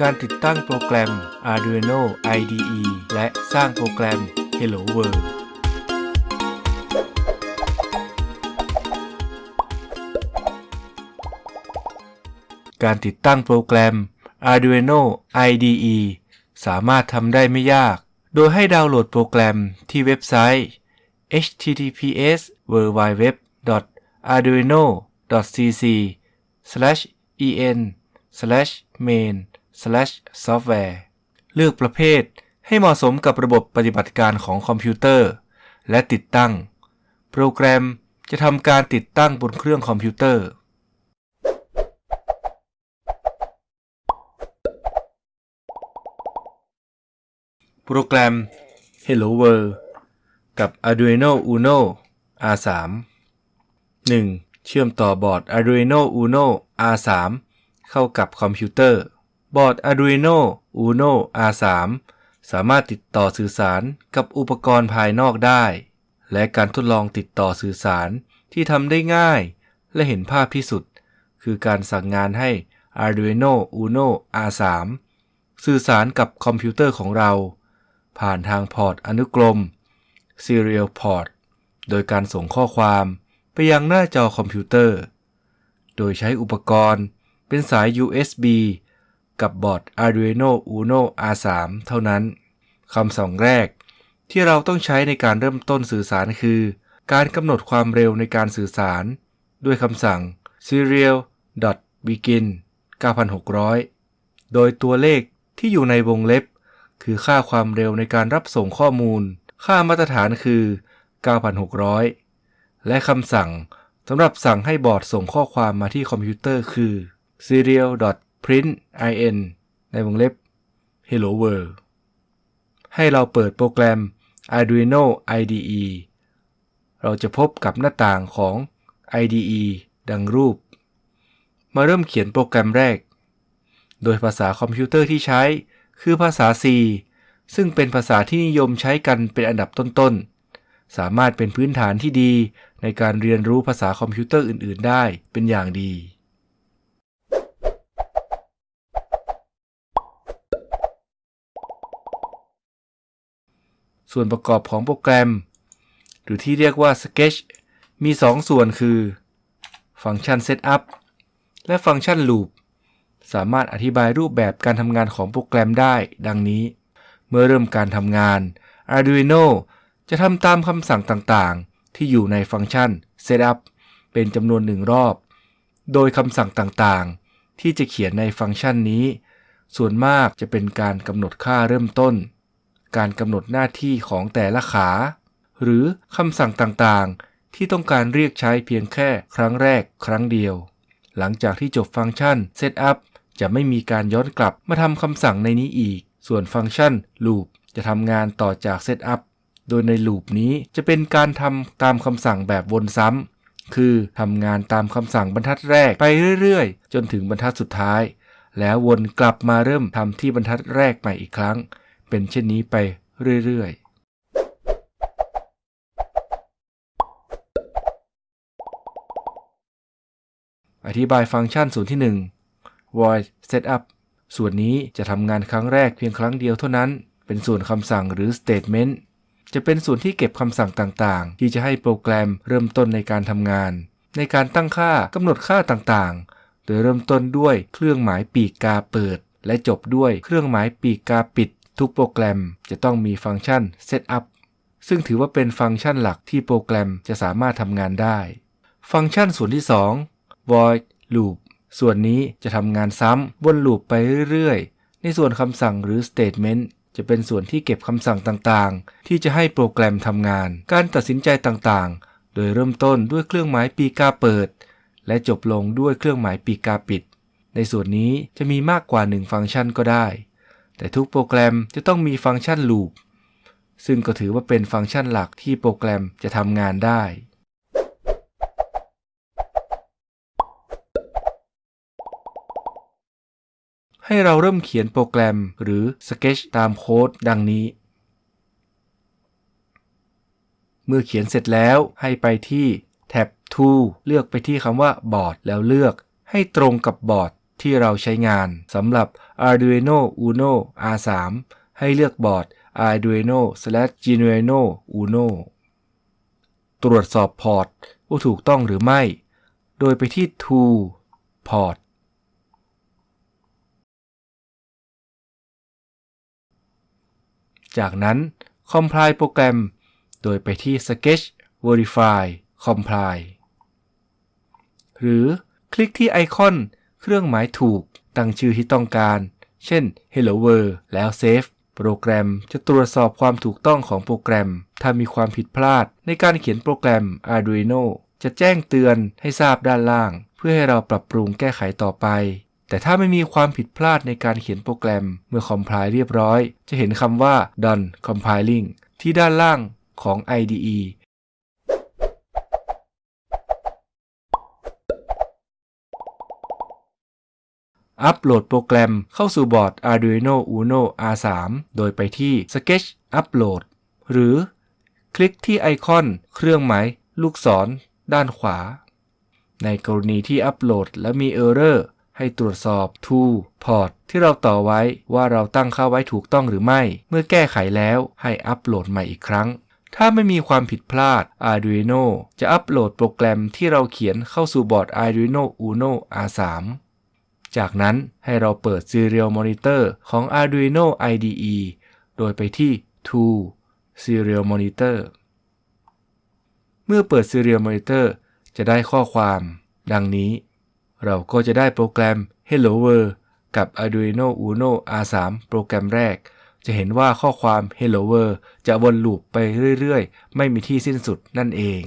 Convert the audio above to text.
การติดตั้งโปรแกรม Arduino IDE และสร้างโปรแกรม Hello World การติดตั้งโปรแกรม Arduino IDE สามารถทำได้ไม่ยาก โดยให้ดาวน์โหลดโปรแกรมที่เว็บไซต์ https www.arduino.cc en main software เลือกประเภทให้เหมาะสมกับระบบปฏิบัติการของคอมพิวเตอร์ และติดตั้ง โปรแกรมจะทำการติดตั้งบนเครื่องคอมพิวเตอร์ โปรแกรม Hello World กับ Arduino Uno R3 1. เชื่อมต่อบอร์ด Arduino Uno R3 เข้ากับคอมพิวเตอร์ บอร์ด Arduino Uno R3 สามารถติดต่อสื่อสารกับอุปกรณ์ภายนอกได้ และการทดลองติดต่อสื่อสารที่ทำได้ง่าย และเห็นภาพที่สุด คือการสั่งงานให้ Arduino Uno R3 สื่อสารกับคอมพิวเตอร์ของเรา ผ่านทางพอร์ตอนุกรม Serial Port โดยการส่งข้อความไปยังหน้าจอคอมพิวเตอร์ โดยใช้อุปกรณ์เป็นสาย USB กับบอร์ด Arduino Uno R3 เท่านั้น คำสั่งแรก ที่เราต้องใช้ในการเริ่มต้นสื่อสารคือ การกำหนดความเร็วในการสื่อสาร ด้วยคำสั่ง serial.begin 9600 โดยตัวเลขที่อยู่ในวงเล็บ คือค่าความเร็วในการรับส่งข้อมูล ค่ามาตรฐานคือ 9600 และคำสั่งสำหรับสั่งให้บอร์ดส่งข้อความมาที่คอมพิวเตอร์คือ Serial. Print in ในวงเล็บ hello world ให้เราเปิดโปรแกรม Arduino IDE เราจะพบกับหน้าต่างของ IDE ดังรูป มาเริ่มเขียนโปรแกรมแรก โดยภาษาคอมพิวเตอร์ที่ใช้คือภาษา C ซึ่งเป็นภาษาที่นิยมใช้กันเป็นอันดับต้นๆ สามารถเป็นพื้นฐานที่ดีในการเรียนรู้ภาษาคอมพิวเตอร์อื่น ๆ ได้เป็นอย่างดี ส่วนประกอบของโปรแกรม หรือที่เรียกว่า Sketch มี 2 ส่วนคือ ฟังก์ชัน Setup และฟังก์ชัน Loop สามารถอธิบายรูปแบบการทำงานของโปรแกรมได้ ดังนี้ เมื่อเริ่มการทำงาน Arduino จะทำตามคำสั่งต่างๆ ที่อยู่ในฟังก์ชัน Setup เป็นจำนวนหนึ่งรอบ โดยคำสั่งต่างๆ ที่จะเขียนในฟังก์ชันนี้ ส่วนมากจะเป็นการกำหนดค่าเริ่มต้น การกำหนดหน้าที่ของแต่ละขา หรือคำสั่งต่างๆ ที่ต้องการเรียกใช้เพียงแค่ครั้งแรกครั้งเดียว หลังจากที่จบฟังก์ชัน Setup จะไม่มีการย้อนกลับมาทำคำสั่งในนี้อีก ส่วนฟังก์ชัน Loop จะทำงานต่อจาก Setup โดยใน Loop นี้จะเป็นการทำตามคำสั่งแบบวนซ้ำ คือทำงานตามคำสั่งบรรทัดแรกไปเรื่อยๆ จนถึงบรรทัดสุดท้าย แล้ววนกลับมาเริ่มทำที่บรรทัดแรกใหม่อีกครั้ง เป็นเช่นนี้ไปเรื่อยๆอธิบายฟังก์ชันส่วนที่ 1 void setup ส่วนนี้จะทำงานครั้งแรกเพียงครั้งเดียวเท่านั้น เป็นส่วนคำสั่งหรือ statement จะเป็นส่วนที่เก็บคำสั่งต่างๆ ที่จะให้โปรแกรมเริ่มต้นในการทำงาน ในการตั้งค่ากำหนดค่าต่างๆ โดยเริ่มต้นด้วยเครื่องหมายปีกกาเปิด และจบด้วยเครื่องหมายปีกกาปิด ทุกโปรแกรมจะต้องมีฟังก์ชัน setup ซึ่งถือว่าเป็นฟังก์ชันหลักที่โปรแกรมจะสามารถทำงานได้ ฟังก์ชันส่วนที่ 2 void loop ส่วนนี้จะทำงานซ้ำวนลูปไปเรื่อยๆ ในส่วนคำสั่งหรือ statement จะเป็นส่วนที่เก็บคำสั่งต่างๆ ที่จะให้โปรแกรมทำงาน การตัดสินใจต่างๆ โดยเริ่มต้นด้วยเครื่องหมายปีกาเปิด และจบลงด้วยเครื่องหมายปีกาปิด ในส่วนนี้จะมีมากกว่า 1 ฟังก์ชันก็ได้ แต่ทุกโปรแกรมจะต้องมีฟังก์ชัน loop ซึ่งก็ถือว่าเป็นฟังก์ชันหลักที่โปรแกรมจะทำงานได้ ให้เราเริ่มเขียนโปรแกรมหรือ Sketch ตามโค้ดดังนี้ เมื่อเขียนเสร็จแล้วให้ไปที่แท็บ Tool เลือกไปที่คำว่าบอร์ดแล้วเลือกให้ตรงกับบอร์ด ที่เราใช้งานสำหรับ Arduino Uno R3 ให้เลือกบอร์ด Arduino Genuino Uno ตรวจสอบพอร์ตว่าถูกต้องหรือไม่ โดยไปที่ Tool Port จากนั้น Compile โปรแกรม โดยไปที่ Sketch Verify Compile หรือคลิกที่ไอคอน เครื่องหมายถูก ตั้งชื่อที่ต้องการ เช่น Hello World แล้ว Save โปรแกรมจะตรวจสอบความถูกต้องของโปรแกรม ถ้ามีความผิดพลาด ในการเขียนโปรแกรม Arduino จะแจ้งเตือนให้ทราบด้านล่าง เพื่อให้เราปรับปรุงแก้ไขต่อไป แต่ถ้าไม่มีความผิดพลาดในการเขียนโปรแกรม เมื่อ compile เรียบร้อย จะเห็นคำว่า done compiling ที่ด้านล่างของ IDE อัปโหลดโปรแกรมเข้าสู่บอร์ด Arduino Uno R3 โดยไปที่ Sketch Upload หรือ คลิกที่ไอคอนเครื่องหมายลูกศร ด้านขวา ในกรณีที่อัปโหลดและมี Error ให้ตรวจสอบ t o o Port ที่เราต่อไว้ว่าเราตั้งค่าไว้ถูกต้องหรือไม่ เมื่อแก้ไขแล้วให้อัปโหลดใหม่อีกครั้ง ถ้าไม่มีความผิดพลาด Arduino จะอัปโหลดโปรแกรมที่เราเขียนเข้าสู่บอร์ด Arduino Uno R3 จากนั้นให้เราเปิด Serial Monitor ของ Arduino IDE โดยไปที่ Tool Serial Monitor เมื่อเปิด Serial Monitor จะได้ข้อความ ดังนี้ เราก็จะได้โปรแกรม Hello World กับ Arduino Uno R3 โปรแกรมแรก จะเห็นว่าข้อความ Hello World จะวนลูปไปเรื่อย ๆ ไม่มีที่สิ้นสุดนั่นเอง